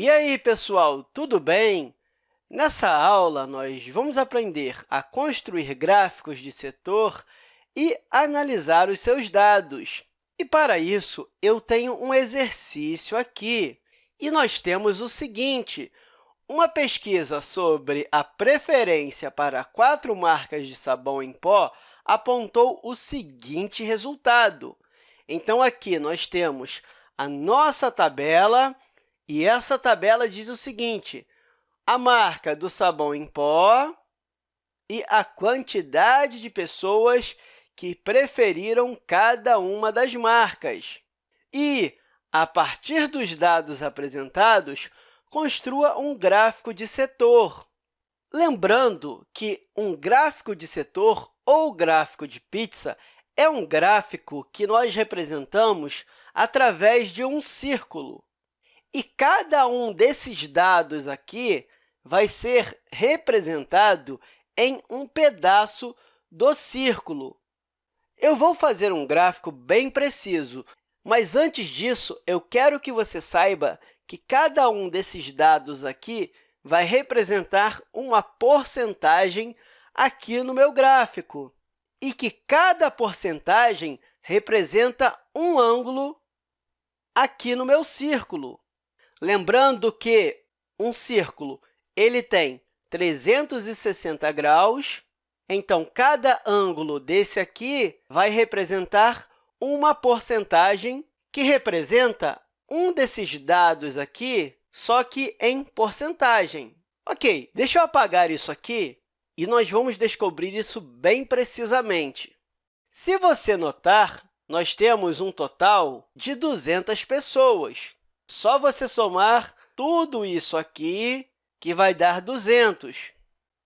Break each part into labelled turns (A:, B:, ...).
A: E aí, pessoal, tudo bem? Nessa aula, nós vamos aprender a construir gráficos de setor e analisar os seus dados. E, para isso, eu tenho um exercício aqui. E nós temos o seguinte, uma pesquisa sobre a preferência para quatro marcas de sabão em pó apontou o seguinte resultado. Então, aqui nós temos a nossa tabela, e essa tabela diz o seguinte, a marca do sabão em pó e a quantidade de pessoas que preferiram cada uma das marcas. E, a partir dos dados apresentados, construa um gráfico de setor. Lembrando que um gráfico de setor ou gráfico de pizza é um gráfico que nós representamos através de um círculo. E cada um desses dados aqui vai ser representado em um pedaço do círculo. Eu vou fazer um gráfico bem preciso, mas antes disso, eu quero que você saiba que cada um desses dados aqui vai representar uma porcentagem aqui no meu gráfico e que cada porcentagem representa um ângulo aqui no meu círculo. Lembrando que um círculo ele tem 360 graus, então, cada ângulo desse aqui vai representar uma porcentagem que representa um desses dados aqui, só que em porcentagem. Ok, deixa eu apagar isso aqui e nós vamos descobrir isso bem precisamente. Se você notar, nós temos um total de 200 pessoas. Só você somar tudo isso aqui, que vai dar 200.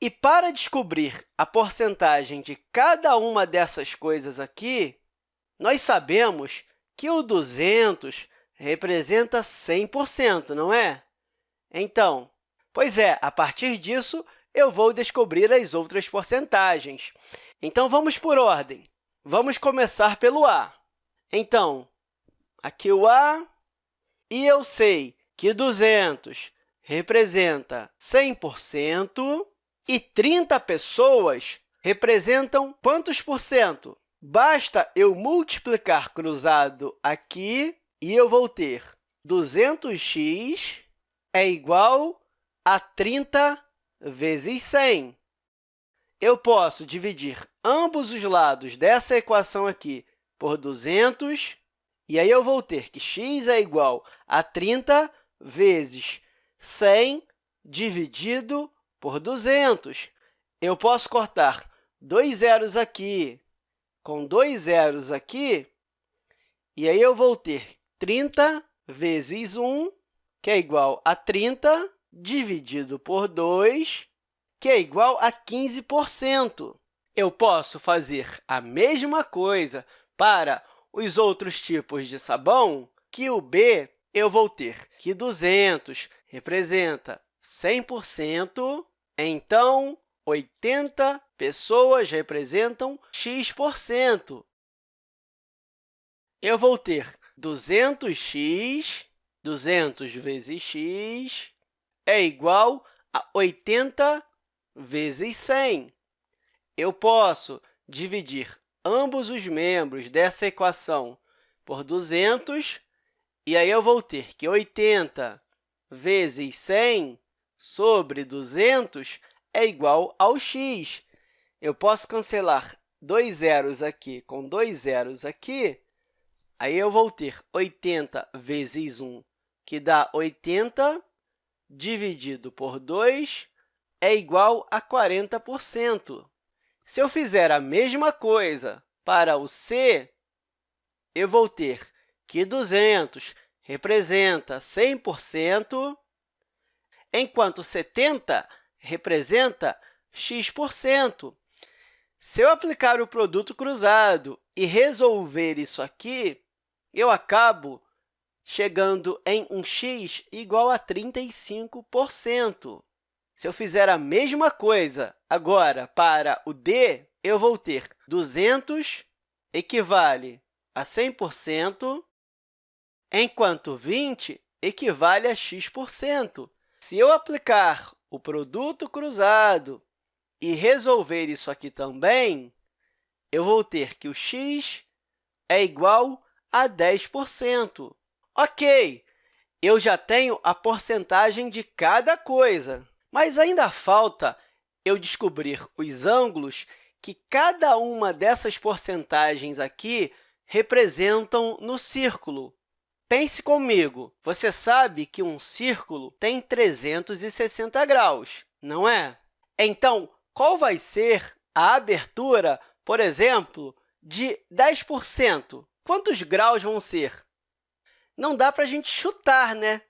A: E para descobrir a porcentagem de cada uma dessas coisas aqui, nós sabemos que o 200 representa 100%, não é? Então, pois é, a partir disso, eu vou descobrir as outras porcentagens. Então, vamos por ordem. Vamos começar pelo A. Então, aqui o A, e eu sei que 200 representa 100%, e 30 pessoas representam quantos por cento? Basta eu multiplicar cruzado aqui e eu vou ter 200x é igual a 30 vezes 100. Eu posso dividir ambos os lados dessa equação aqui por 200, e aí eu vou ter que x é igual a 30 vezes 100 dividido por 200. Eu posso cortar dois zeros aqui com dois zeros aqui, e aí eu vou ter 30 vezes 1, que é igual a 30, dividido por 2, que é igual a 15%. Eu posso fazer a mesma coisa para os outros tipos de sabão, que o B eu vou ter que 200 representa 100%, então 80 pessoas representam x%. Eu vou ter 200x, 200 vezes x, é igual a 80 vezes 100. Eu posso dividir ambos os membros dessa equação por 200, e aí eu vou ter que 80 vezes 100 sobre 200 é igual ao x. Eu posso cancelar dois zeros aqui com dois zeros aqui, aí eu vou ter 80 vezes 1, que dá 80, dividido por 2, é igual a 40%. Se eu fizer a mesma coisa para o c, eu vou ter que 200 representa 100%, enquanto 70 representa x%. Se eu aplicar o produto cruzado e resolver isso aqui, eu acabo chegando em um x igual a 35%. Se eu fizer a mesma coisa agora para o d, eu vou ter 200 equivale a 100%, enquanto 20 equivale a x%. Se eu aplicar o produto cruzado e resolver isso aqui também, eu vou ter que o x é igual a 10%. Ok, eu já tenho a porcentagem de cada coisa, mas ainda falta eu descobrir os ângulos que cada uma dessas porcentagens aqui representam no círculo. Pense comigo, você sabe que um círculo tem 360 graus, não é? Então, qual vai ser a abertura, por exemplo, de 10%? Quantos graus vão ser? Não dá para a gente chutar, né?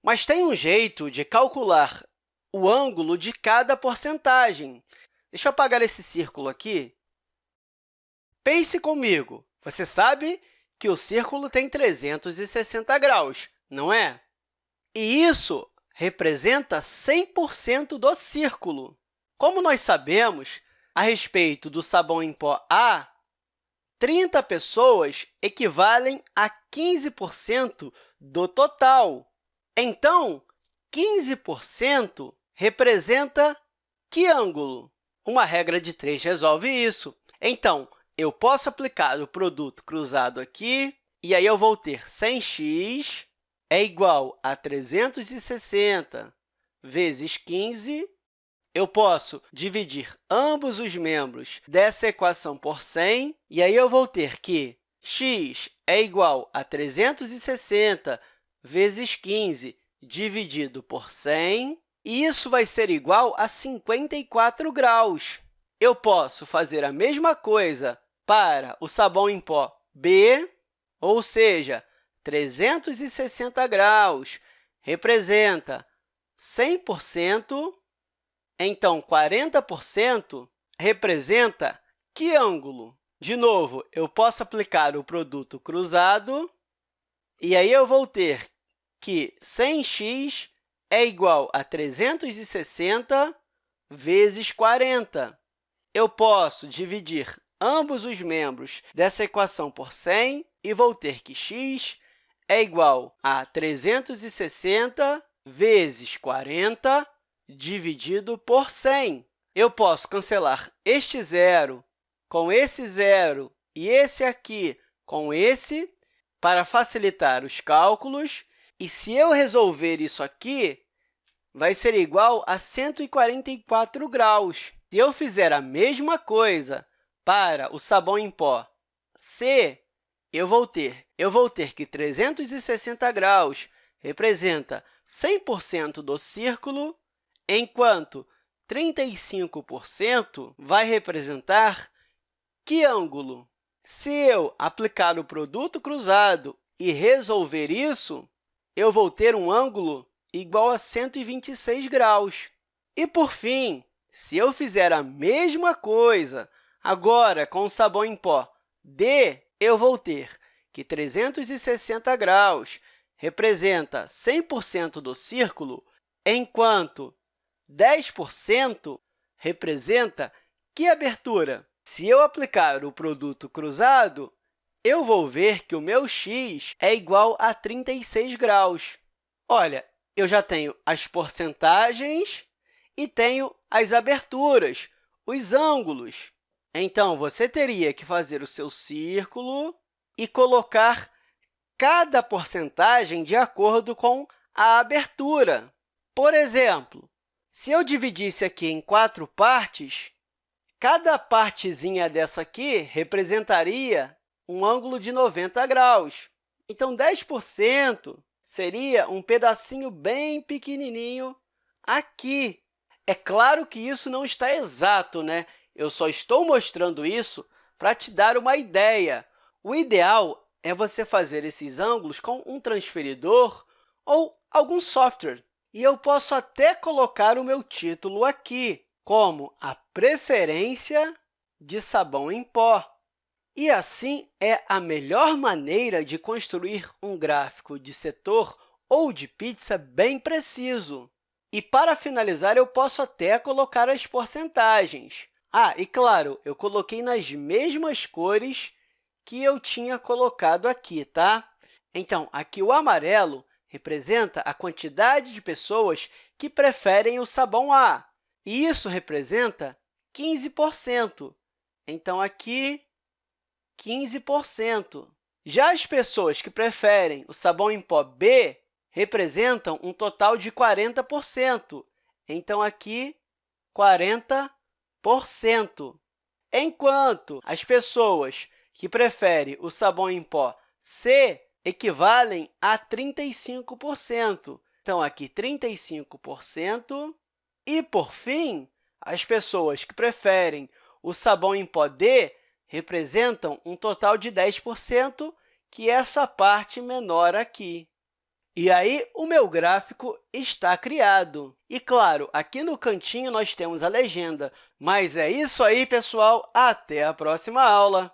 A: Mas tem um jeito de calcular o ângulo de cada porcentagem. Deixa eu apagar esse círculo aqui. Pense comigo. Você sabe que o círculo tem 360 graus, não é? E isso representa 100% do círculo. Como nós sabemos, a respeito do sabão em pó A, 30 pessoas equivalem a 15% do total. Então, 15% representa que ângulo? Uma regra de 3 resolve isso. Então, eu posso aplicar o produto cruzado aqui, e aí eu vou ter 100x é igual a 360 vezes 15. Eu posso dividir ambos os membros dessa equação por 100, e aí eu vou ter que x é igual a 360 vezes 15 dividido por 100, e isso vai ser igual a 54 graus. Eu posso fazer a mesma coisa para o sabão em pó B, ou seja, 360 graus representa 100%, então 40% representa que ângulo? De novo, eu posso aplicar o produto cruzado, e aí eu vou ter que 100x é igual a 360 vezes 40. Eu posso dividir ambos os membros dessa equação por 100 e vou ter que x é igual a 360 vezes 40 dividido por 100. Eu posso cancelar este zero com esse zero e esse aqui com esse para facilitar os cálculos. E se eu resolver isso aqui, vai ser igual a 144 graus. Se eu fizer a mesma coisa para o sabão em pó C, eu vou ter, eu vou ter que 360 graus representa 100% do círculo, enquanto 35% vai representar que ângulo? Se eu aplicar o produto cruzado e resolver isso, eu vou ter um ângulo igual a 126 graus. E, por fim, se eu fizer a mesma coisa agora com o sabão em pó D, eu vou ter que 360 graus representa 100% do círculo, enquanto 10% representa que abertura? Se eu aplicar o produto cruzado, eu vou ver que o meu x é igual a 36 graus. Olha, eu já tenho as porcentagens e tenho as aberturas, os ângulos. Então, você teria que fazer o seu círculo e colocar cada porcentagem de acordo com a abertura. Por exemplo, se eu dividisse aqui em quatro partes, cada partezinha dessa aqui representaria um ângulo de 90 graus. Então, 10% seria um pedacinho bem pequenininho aqui. É claro que isso não está exato, né? Eu só estou mostrando isso para te dar uma ideia. O ideal é você fazer esses ângulos com um transferidor ou algum software. E eu posso até colocar o meu título aqui, como a preferência de sabão em pó. E assim é a melhor maneira de construir um gráfico de setor ou de pizza bem preciso. E, para finalizar, eu posso até colocar as porcentagens. Ah, e claro, eu coloquei nas mesmas cores que eu tinha colocado aqui, tá? Então, aqui o amarelo representa a quantidade de pessoas que preferem o sabão A, e isso representa 15%. Então, aqui, 15%. Já as pessoas que preferem o sabão em pó B representam um total de 40%. Então, aqui, 40%. Enquanto as pessoas que preferem o sabão em pó C equivalem a 35%. Então, aqui, 35%. E, por fim, as pessoas que preferem o sabão em pó D representam um total de 10%, que é essa parte menor aqui. E aí, o meu gráfico está criado. E, claro, aqui no cantinho nós temos a legenda. Mas é isso aí, pessoal! Até a próxima aula!